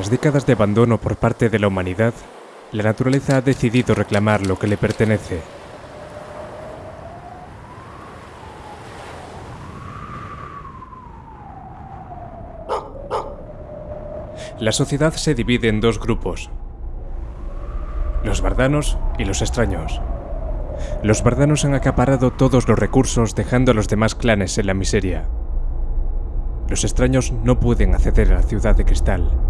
Tras décadas de abandono por parte de la humanidad, la naturaleza ha decidido reclamar lo que le pertenece. La sociedad se divide en dos grupos, los bardanos y los extraños. Los bardanos han acaparado todos los recursos dejando a los demás clanes en la miseria. Los extraños no pueden acceder a la ciudad de cristal.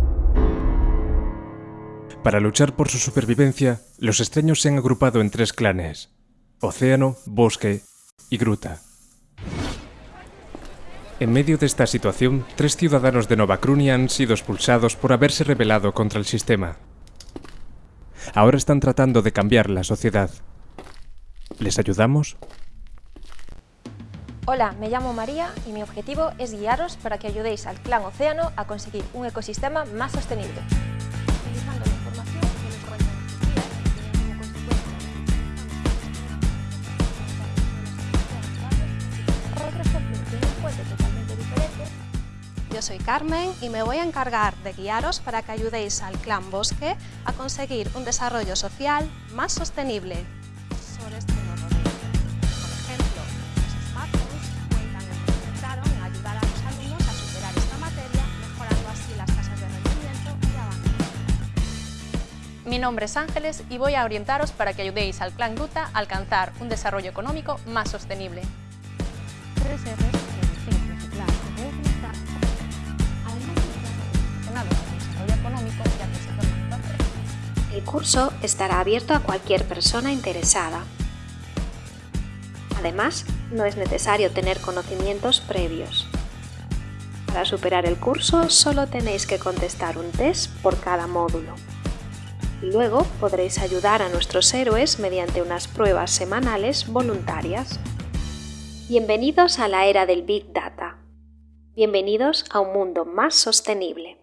Para luchar por su supervivencia, los extraños se han agrupado en tres clanes, océano, bosque y gruta. En medio de esta situación, tres ciudadanos de Nova Crunia han sido expulsados por haberse rebelado contra el sistema. Ahora están tratando de cambiar la sociedad. ¿Les ayudamos? Hola, me llamo María y mi objetivo es guiaros para que ayudéis al clan Océano a conseguir un ecosistema más sostenible. De un totalmente diferente Yo soy Carmen y me voy a encargar de guiaros para que ayudéis al clan Bosque a conseguir un desarrollo social más sostenible. Este. Mi nombre es Ángeles y voy a orientaros para que ayudéis al clan Gruta a alcanzar un desarrollo económico más sostenible. El curso estará abierto a cualquier persona interesada. Además, no es necesario tener conocimientos previos. Para superar el curso solo tenéis que contestar un test por cada módulo. Luego podréis ayudar a nuestros héroes mediante unas pruebas semanales voluntarias. Bienvenidos a la era del Big Data. Bienvenidos a un mundo más sostenible.